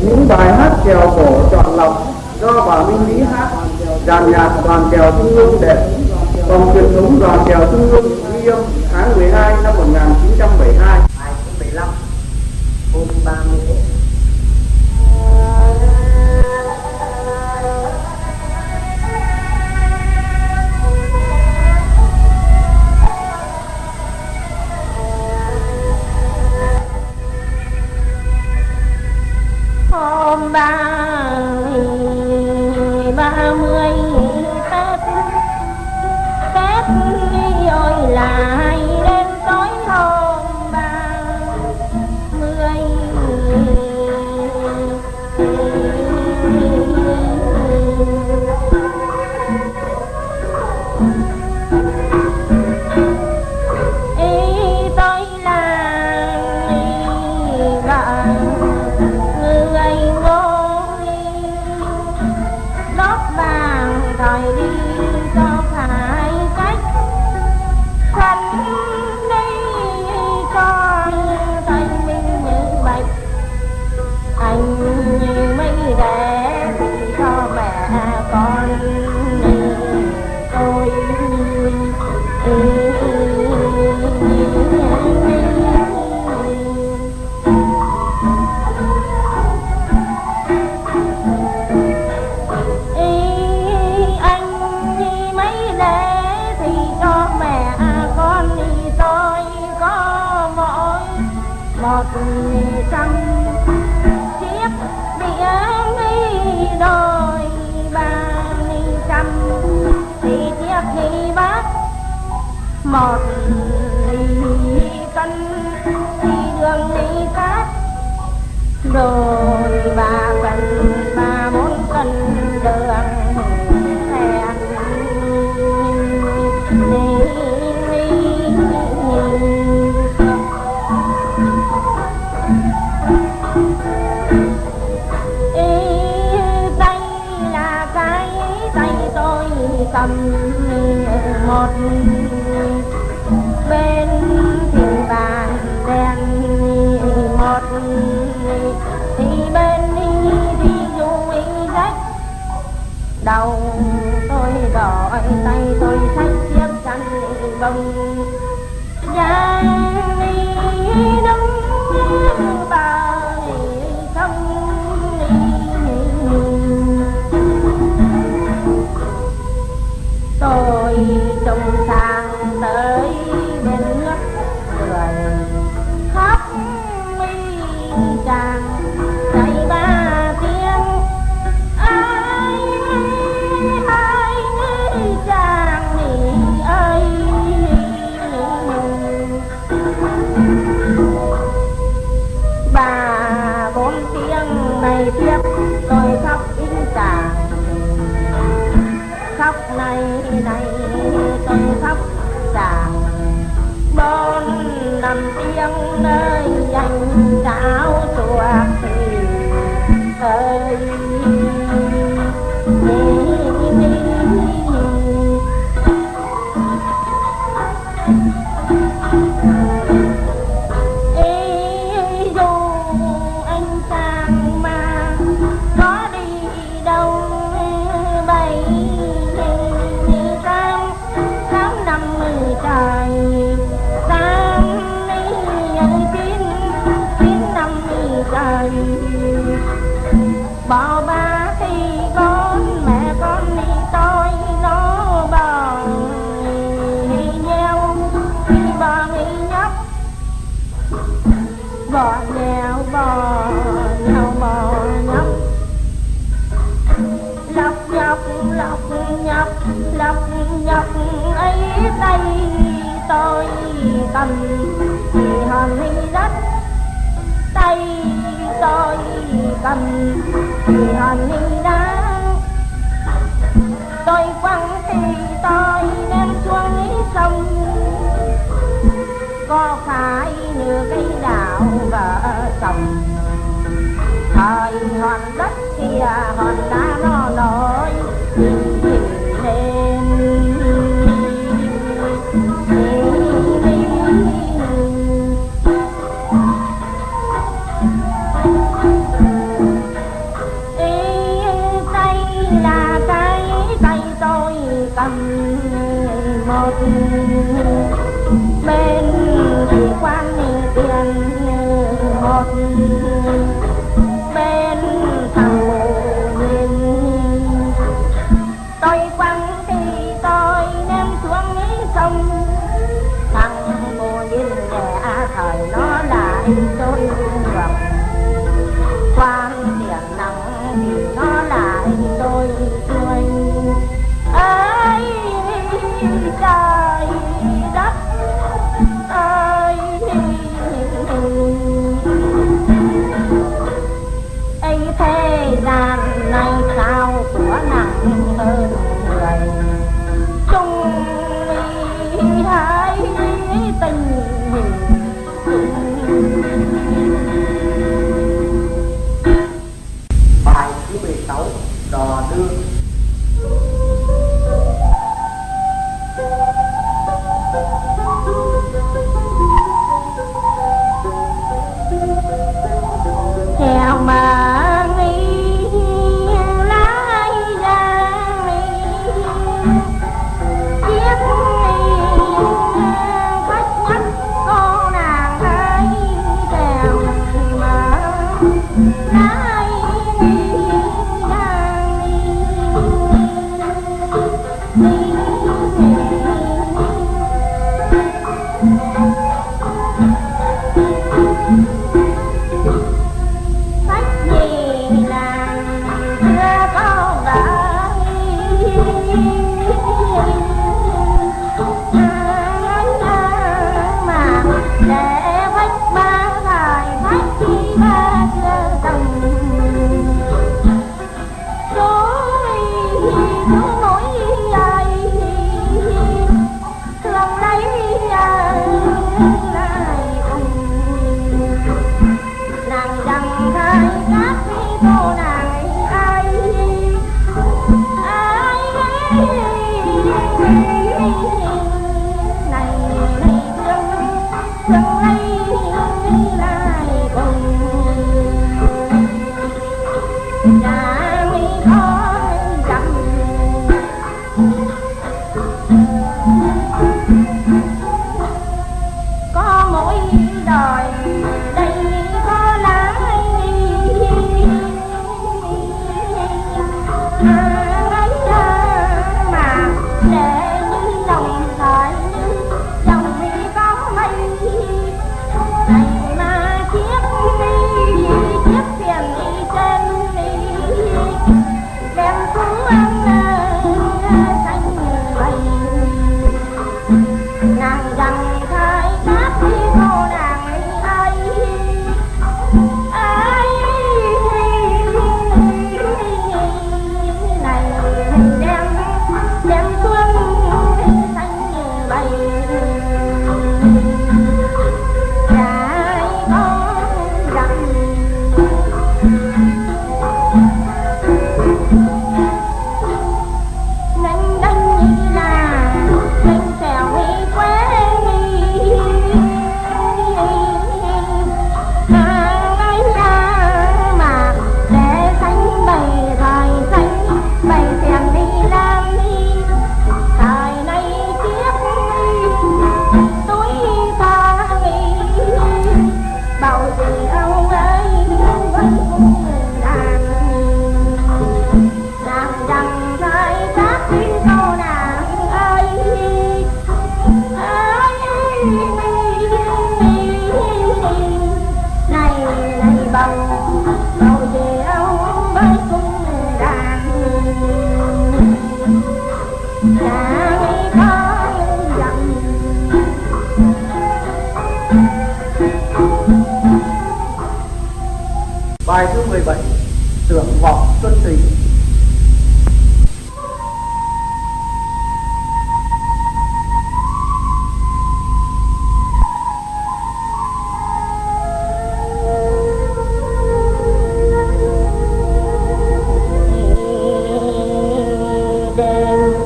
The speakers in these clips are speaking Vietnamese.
những bài hát kèo cổ chọn lọc do bà Minh Lý hát. Dàn nhạc đoàn kèo trung ương đẹp. Phòng truyền thống đoàn kèo trung ương ghi âm tháng 12 năm 1972 15 hôm 30 một trăm chiếc biển đi đôi ba trăm. Thì chiếc đi bác một ly cân thì đường đi cát đôi ba cân trong sang tới bên nước người khóc mi chàng chạy ba tiếng. Ai ai chàng nỉ ơi bà bốn tiếng này tiếp nay này tôi khóc chàng bốn năm tiếng nơi anh trao chuộc thì ơi tôi cầm thì hòn hình đất. Tay tôi cầm thì hòn hình đá tôi quăng thì tôi đem xuống sông. Có phải như cây đào vợ chồng? Thời hòn đất kia à, hòn đá nó nổi. Này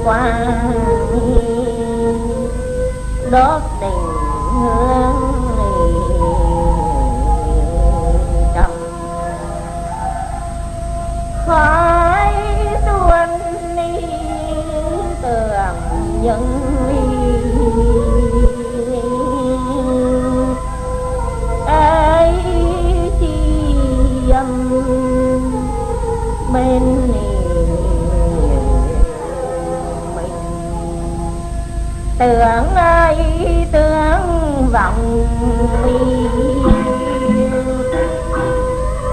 qua đốt tình hương trong khói tuôn đi tưởng những ấy chi âm bên này tưởng ai tưởng vọng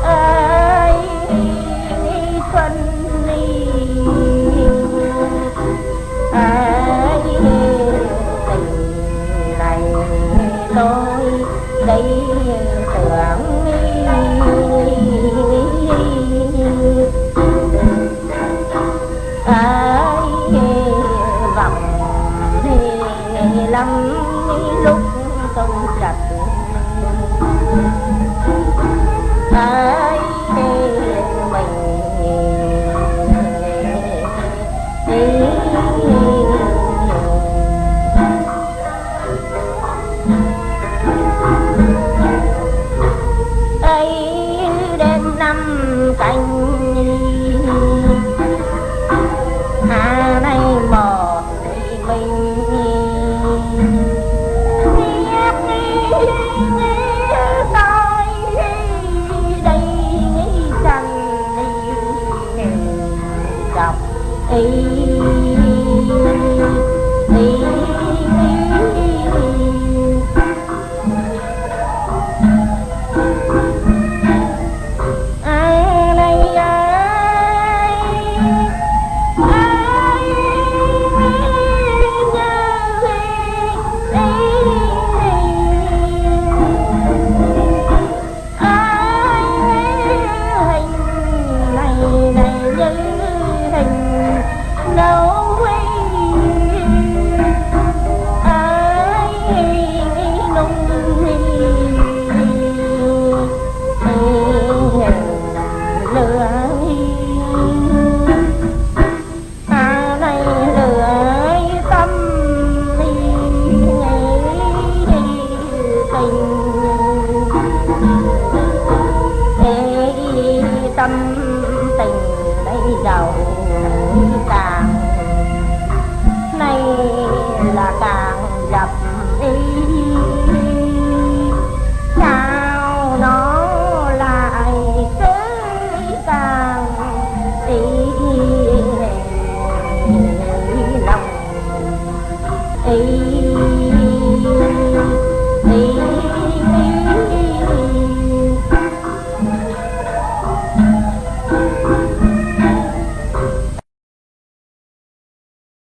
ơi quân đi ơi tình này tôi đây tưởng